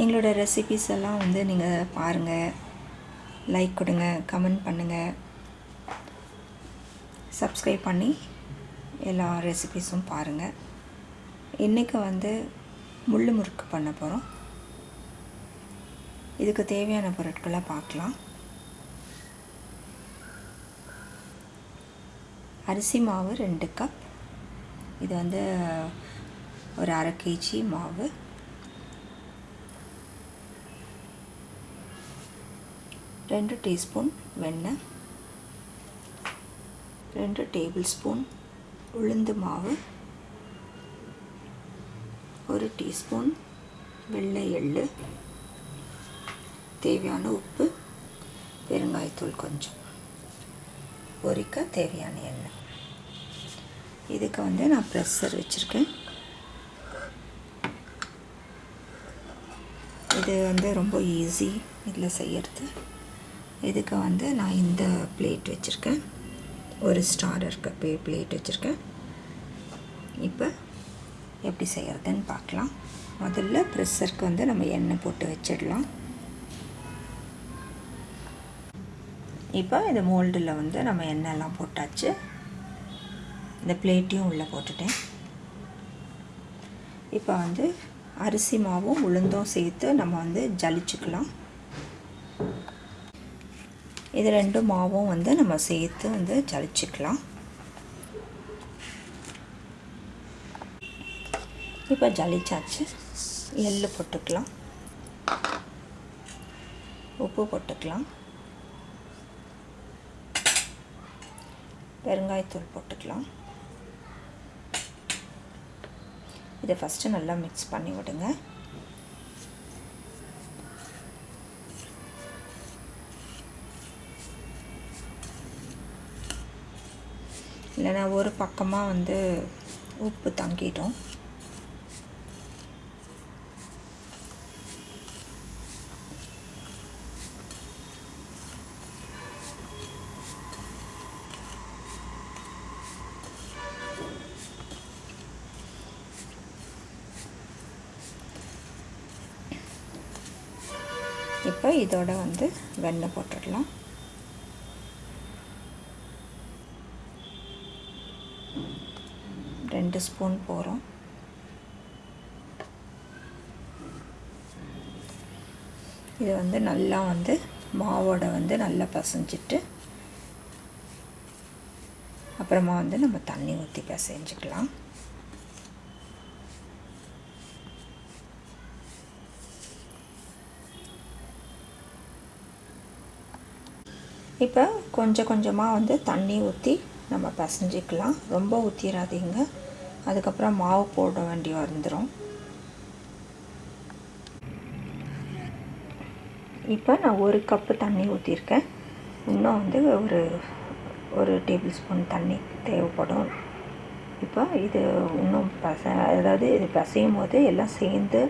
எங்களோட ரெசிபிஸ் எல்லாம் வந்து நீங்கள் பாருங்கள் லைக் கொடுங்க கமெண்ட் பண்ணுங்கள் சப்ஸ்கிரைப் பண்ணி எல்லா ரெசிபிஸும் பாருங்கள் இன்றைக்கி வந்து முள் முறுக்கு பண்ண போகிறோம் இதுக்கு தேவையான பொருட்களை பார்க்கலாம். அரிசி மாவு ரெண்டு கப் இது வந்து ஒரு அரை கேஜி மாவு. ரெண்டு டீஸ்பூன் வெண்ணெய் ரெண்டு டேபிள் ஸ்பூன் உளுந்து மாவு ஒரு டீஸ்பூன் வெள்ளை எள்ளு தேவையான உப்பு பெருங்காயத்தூள் கொஞ்சம். பொரிக்க தேவையான எண்ணெய். இதுக்கு வந்து நான் ப்ரெஷர் வச்சுருக்கேன். இது வந்து ரொம்ப ஈஸி இதில் செய்கிறது இதுக்கு வந்து நான் இந்த பிளேட் வச்சுருக்கேன். ஒரு ஸ்டார் இருக்க பே பிளேட் வச்சுருக்கேன். இப்போ எப்படி செய்கிறதுன்னு பார்க்கலாம். முதல்ல ப்ரெஷருக்கு வந்து நம்ம எண்ணெய் போட்டு வச்சிடலாம். இப்போ இந்த மோல்டில் வந்து நம்ம எண்ணெய்லாம் போட்டாச்சு. இந்த பிளேட்டையும் உள்ளே போட்டுட்டேன். இப்போ வந்து அரிசி மாவும் உளுந்தும் சேர்த்து நம்ம வந்து ஜலிச்சுக்கலாம். இது ரெண்டு மாவும் வந்து நம்ம சேர்த்து வந்து ஜலிச்சுக்கலாம். இப்போ ஜலிச்சாச்சு. எள்ளு போட்டுக்கலாம். உப்பு போட்டுக்கலாம். பெருங்காயத்தூள் போட்டுக்கலாம். இதை ஃபஸ்ட்டு நல்லா மிக்ஸ் பண்ணி விடுங்க. இல்லைன்னா ஒரு பக்கமாக வந்து உப்பு தங்கிடும். இப்போ இதோட வந்து வெண்ணெய் போட்டுடலாம். ரெண்டு ஸ்பூன் போகிறோம் இது வந்து நல்லா வந்து மாவோட வந்து நல்லா பசைஞ்சிட்டு அப்புறமா வந்து நம்ம தண்ணி ஊற்றி பிசைஞ்சிக்கலாம். இப்போ கொஞ்சம் கொஞ்சமாக வந்து தண்ணி ஊற்றி நம்ம பசைஞ்சிக்கலாம். ரொம்ப ஊற்றிடாதீங்க அதுக்கப்புறம் மாவு போட வேண்டி வந்துடும் இப்போ நான் ஒரு கப்பு தண்ணி ஊற்றிருக்கேன் இன்னும் வந்து ஒரு ஒரு டேபிள் ஸ்பூன் தண்ணி தேவைப்படும். இப்போ இது இன்னும் பச அதாவது இது பசையும் போது எல்லாம் சேர்ந்து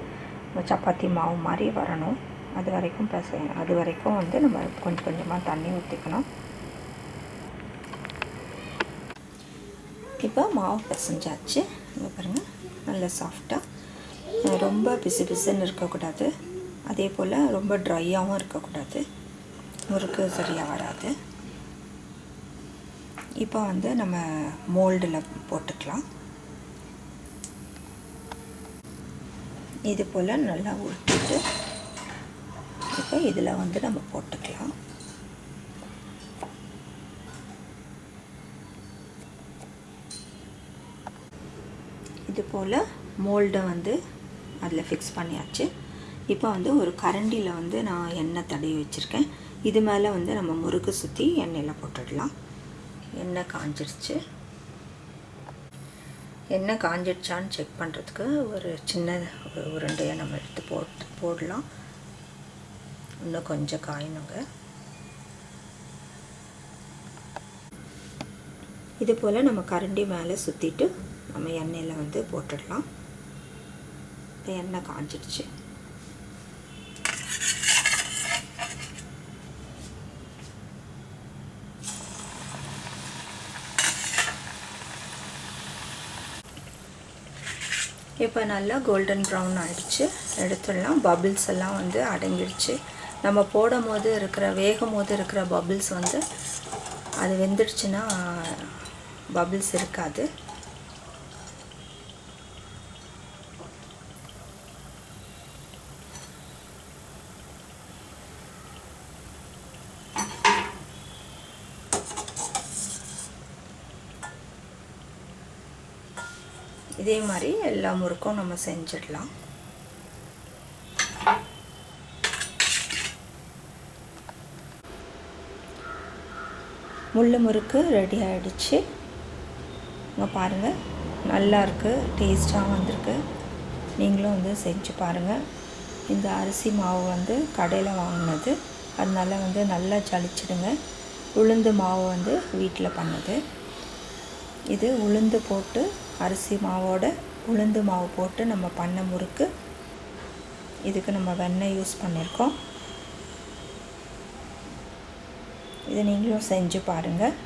சப்பாத்தி மாவு மாதிரி வரணும். அது வரைக்கும் பசை அது வரைக்கும் வந்து நம்ம கொஞ்சம் கொஞ்சமாக தண்ணி ஊற்றிக்கணும் இப்போ மாவு பிசைஞ்சாச்சு. இங்கே பாருங்கள் நல்ல சாஃப்டாக ரொம்ப பிசு பிசுன்னு இருக்கக்கூடாது. அதே போல் ரொம்ப ட்ரையாகவும் இருக்கக்கூடாது. முறுக்கு சரியாக வராது. இப்போ வந்து நம்ம மோல்டில் போட்டுக்கலாம். இது போல் நல்லா உருட்டிட்டு இப்போ இதில் வந்து நம்ம போட்டுக்கலாம். இது போல் மோல்டை வந்து அதில் ஃபிக்ஸ் பண்ணியாச்சு. இப்போ வந்து ஒரு கரண்டியில் வந்து நான் எண்ணெய் தடவி வச்சுருக்கேன். இது மேலே வந்து நம்ம முறுக்கு சுற்றி எண்ணெயில் போட்டுடலாம். எண்ணெய் காஞ்சிருச்சு. எண்ணெய் காஞ்சிடுச்சான்னு செக் பண்ணுறதுக்கு ஒரு சின்ன ஒரு உருண்டையை நம்ம எடுத்து போட்டு போடலாம். இன்னும் கொஞ்சம் காயணுங்க. இது போல் நம்ம கரண்டி மேலே சுற்றிட்டு நம்ம எண்ணெயில் வந்து போட்டுடலாம். இப்போ எண்ணெய் காஞ்சிடுச்சு. இப்போ நல்லா கோல்டன் ப்ரௌன் ஆகிடுச்சு எடுத்துடலாம். பபிள்ஸ் எல்லாம் வந்து அடங்கிடுச்சு. நம்ம போடும் போது இருக்கிற வேகும் போது இருக்கிற பபிள்ஸ் வந்து அது வெந்துடுச்சுன்னா பபிள்ஸ் இருக்காது. இதே மாதிரி எல்லா முறுக்கும் நம்ம செஞ்சிடலாம். முள்ளு முறுக்கு ரெடி ஆகிடுச்சு இங்கே பாருங்கள் நல்லா இருக்குது டேஸ்ட்டாக வந்திருக்கு. நீங்களும் வந்து செஞ்சு பாருங்கள் இந்த அரிசி மாவு வந்து கடையில் வாங்கினது. அதனால வந்து நல்லா ஜலிச்சிடுங்க. உளுந்து மாவு வந்து வீட்டில் பண்ணது. இது உளுந்து போட்டு அரிசி மாவோட உளுந்து மாவு போட்டு நம்ம பண்ண முறுக்கு. இதுக்கு நம்ம வெண்ணெய் யூஸ் பண்ணியிருக்கோம் இதை நீங்களும் செஞ்சு பாருங்கள்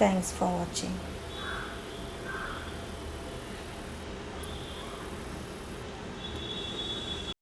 தேங்க்ஸ் ஃபார் வாட்சிங்